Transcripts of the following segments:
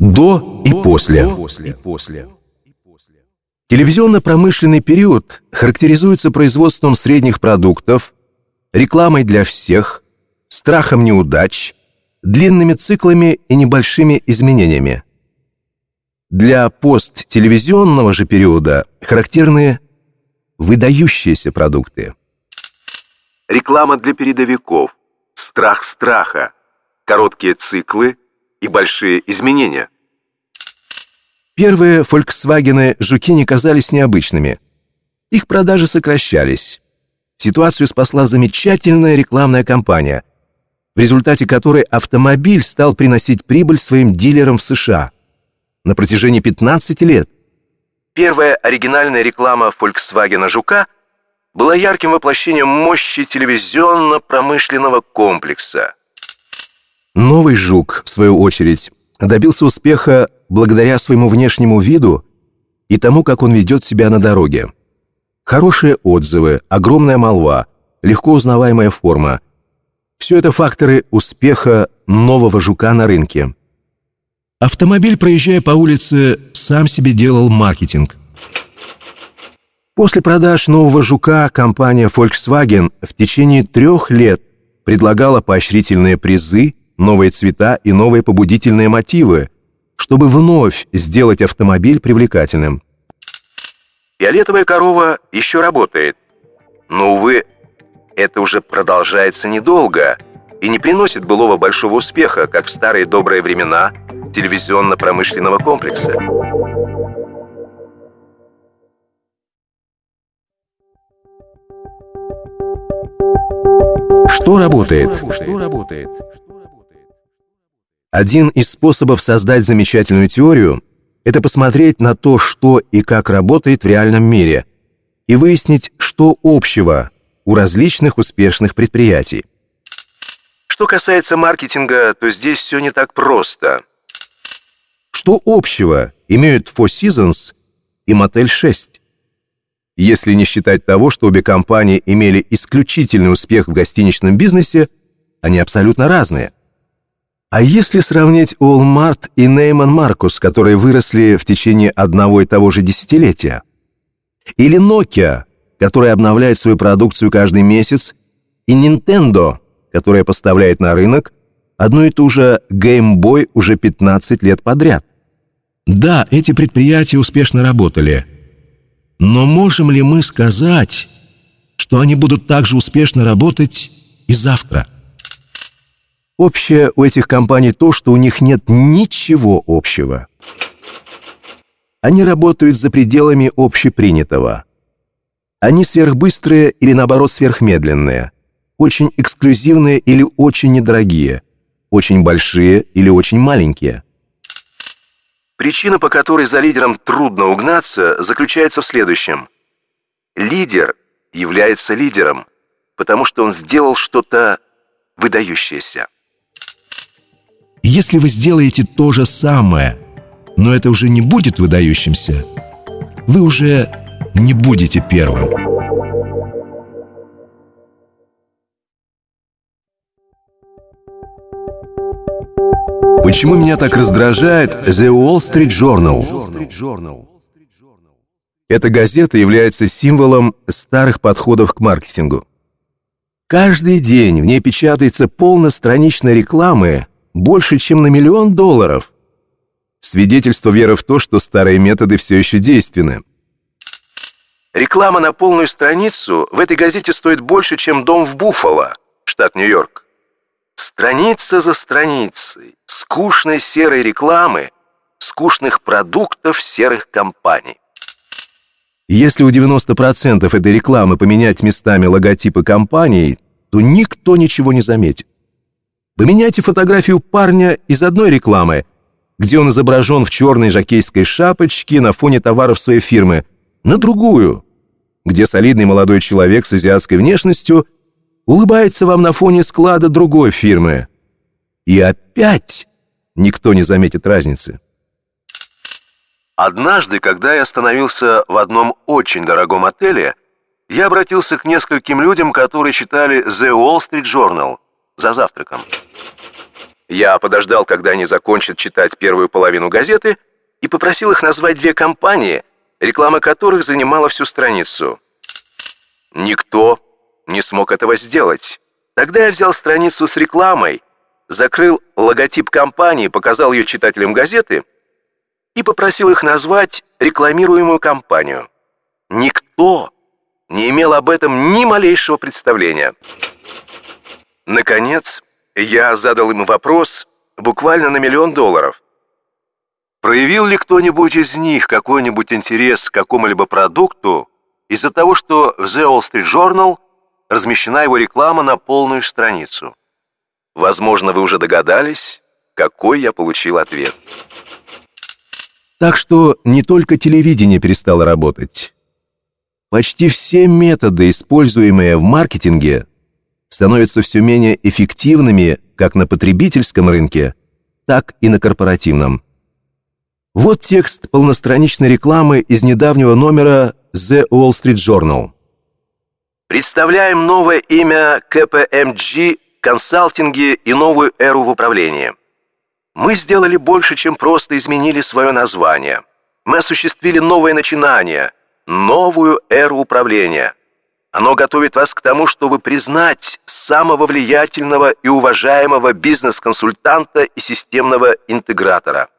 До и после. Телевизионно-промышленный период характеризуется производством средних продуктов, рекламой для всех, страхом неудач, длинными циклами и небольшими изменениями. Для посттелевизионного же периода характерны выдающиеся продукты. Реклама для передовиков, страх страха, короткие циклы и большие изменения. Первые Volkswagen «Жуки» не казались необычными. Их продажи сокращались. Ситуацию спасла замечательная рекламная кампания, в результате которой автомобиль стал приносить прибыль своим дилерам в США на протяжении 15 лет. Первая оригинальная реклама Volkswagen «Жука» была ярким воплощением мощи телевизионно-промышленного комплекса. Новый «Жук», в свою очередь, добился успеха благодаря своему внешнему виду и тому, как он ведет себя на дороге. Хорошие отзывы, огромная молва, легко узнаваемая форма. Все это факторы успеха нового жука на рынке. Автомобиль, проезжая по улице, сам себе делал маркетинг. После продаж нового жука компания Volkswagen в течение трех лет предлагала поощрительные призы, новые цвета и новые побудительные мотивы, чтобы вновь сделать автомобиль привлекательным. Фиолетовая корова еще работает. Но, увы, это уже продолжается недолго и не приносит былого большого успеха, как в старые добрые времена телевизионно-промышленного комплекса. Что работает? Что работает? Один из способов создать замечательную теорию это посмотреть на то, что и как работает в реальном мире, и выяснить, что общего у различных успешных предприятий. Что касается маркетинга, то здесь все не так просто. Что общего имеют Four Seasons и Motel 6? Если не считать того, что обе компании имели исключительный успех в гостиничном бизнесе, они абсолютно разные. А если сравнить Walmart и Нейман Маркус, которые выросли в течение одного и того же десятилетия? Или Nokia, которая обновляет свою продукцию каждый месяц, и Nintendo, которая поставляет на рынок одну и ту же Game Boy уже 15 лет подряд? Да, эти предприятия успешно работали. Но можем ли мы сказать, что они будут также успешно работать и завтра? Общее у этих компаний то, что у них нет ничего общего. Они работают за пределами общепринятого. Они сверхбыстрые или наоборот сверхмедленные, очень эксклюзивные или очень недорогие, очень большие или очень маленькие. Причина, по которой за лидером трудно угнаться, заключается в следующем. Лидер является лидером, потому что он сделал что-то выдающееся. Если вы сделаете то же самое, но это уже не будет выдающимся, вы уже не будете первым. Почему меня так раздражает The Wall Street Journal? Эта газета является символом старых подходов к маркетингу. Каждый день в ней печатается полностраничной рекламы больше, чем на миллион долларов. Свидетельство веры в то, что старые методы все еще действенны. Реклама на полную страницу в этой газете стоит больше, чем дом в Буффало, штат Нью-Йорк. Страница за страницей скучной серой рекламы, скучных продуктов серых компаний. Если у 90% этой рекламы поменять местами логотипы компаний, то никто ничего не заметит. Поменяйте фотографию парня из одной рекламы, где он изображен в черной жакейской шапочке на фоне товаров своей фирмы, на другую, где солидный молодой человек с азиатской внешностью улыбается вам на фоне склада другой фирмы. И опять никто не заметит разницы. Однажды, когда я остановился в одном очень дорогом отеле, я обратился к нескольким людям, которые читали The Wall Street Journal за завтраком. Я подождал, когда они закончат читать первую половину газеты, и попросил их назвать две компании, реклама которых занимала всю страницу. Никто не смог этого сделать. Тогда я взял страницу с рекламой, закрыл логотип компании, показал ее читателям газеты и попросил их назвать рекламируемую компанию. Никто не имел об этом ни малейшего представления. Наконец, я задал им вопрос буквально на миллион долларов. Проявил ли кто-нибудь из них какой-нибудь интерес к какому-либо продукту из-за того, что в The Wall Street Journal размещена его реклама на полную страницу? Возможно, вы уже догадались, какой я получил ответ. Так что не только телевидение перестало работать. Почти все методы, используемые в маркетинге, становятся все менее эффективными как на потребительском рынке, так и на корпоративном. Вот текст полностраничной рекламы из недавнего номера The Wall Street Journal. Представляем новое имя КПМГ консалтинге и новую эру в управлении. Мы сделали больше, чем просто изменили свое название. Мы осуществили новое начинание, новую эру управления. Оно готовит вас к тому, чтобы признать самого влиятельного и уважаемого бизнес-консультанта и системного интегратора.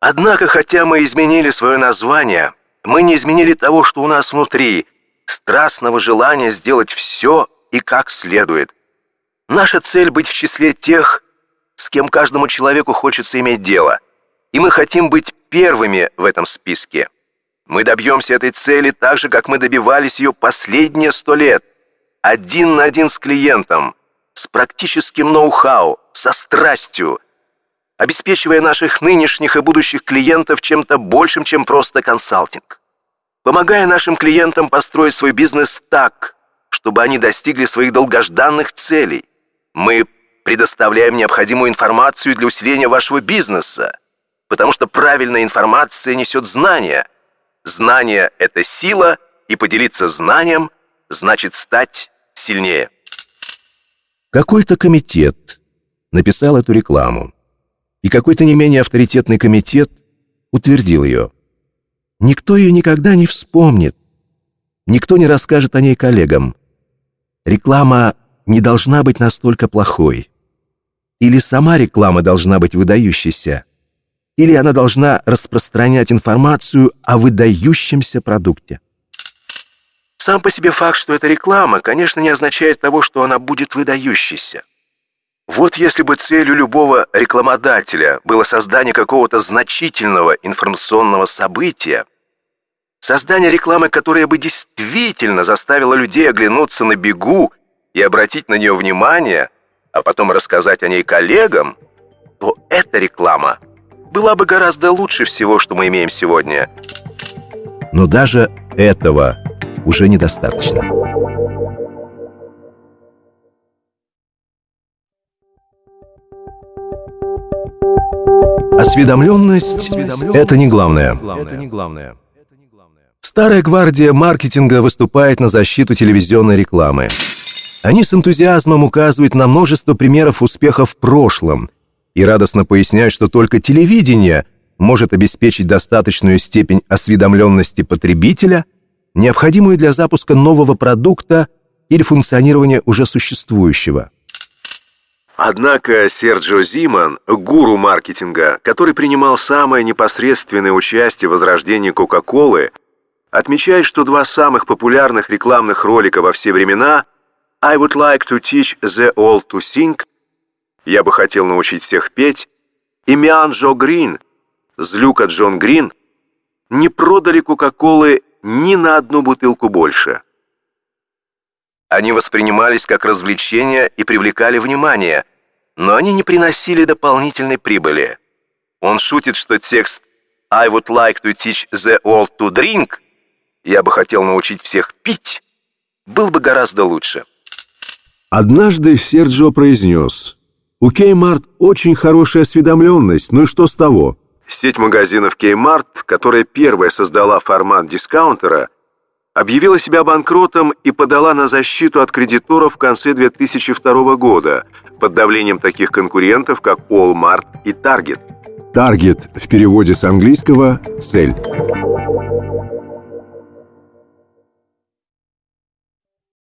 Однако, хотя мы изменили свое название, мы не изменили того, что у нас внутри, страстного желания сделать все и как следует. Наша цель быть в числе тех, с кем каждому человеку хочется иметь дело. И мы хотим быть первыми в этом списке. Мы добьемся этой цели так же, как мы добивались ее последние сто лет. Один на один с клиентом, с практическим ноу-хау, со страстью, обеспечивая наших нынешних и будущих клиентов чем-то большим, чем просто консалтинг. Помогая нашим клиентам построить свой бизнес так, чтобы они достигли своих долгожданных целей. Мы предоставляем необходимую информацию для усиления вашего бизнеса, потому что правильная информация несет знания. Знание — это сила, и поделиться знанием значит стать сильнее. Какой-то комитет написал эту рекламу, и какой-то не менее авторитетный комитет утвердил ее. Никто ее никогда не вспомнит, никто не расскажет о ней коллегам. Реклама не должна быть настолько плохой. Или сама реклама должна быть выдающейся, или она должна распространять информацию о выдающемся продукте. Сам по себе факт, что это реклама, конечно, не означает того, что она будет выдающейся. Вот если бы целью любого рекламодателя было создание какого-то значительного информационного события, создание рекламы, которая бы действительно заставила людей оглянуться на бегу и обратить на нее внимание, а потом рассказать о ней коллегам, то эта реклама была бы гораздо лучше всего, что мы имеем сегодня. Но даже этого уже недостаточно. Осведомленность – это не главное. Старая гвардия маркетинга выступает на защиту телевизионной рекламы. Они с энтузиазмом указывают на множество примеров успеха в прошлом и радостно поясняют, что только телевидение может обеспечить достаточную степень осведомленности потребителя, необходимую для запуска нового продукта или функционирования уже существующего. Однако Серджио Зиман, гуру маркетинга, который принимал самое непосредственное участие в возрождении Кока-Колы, отмечает, что два самых популярных рекламных ролика во все времена – I would like to teach the all to sing. Я бы хотел научить всех петь. И Миан Джо Грин, злюка Джон Грин, не продали Кока-Колы ни на одну бутылку больше. Они воспринимались как развлечения и привлекали внимание, но они не приносили дополнительной прибыли. Он шутит, что текст «I would like to teach the world to drink» «Я бы хотел научить всех пить» был бы гораздо лучше. Однажды Серджио произнес, «У Kmart очень хорошая осведомленность, ну и что с того?» Сеть магазинов Kmart, которая первая создала формат дискаунтера, объявила себя банкротом и подала на защиту от кредиторов в конце 2002 года под давлением таких конкурентов, как Walmart и Target. Target в переводе с английского «цель».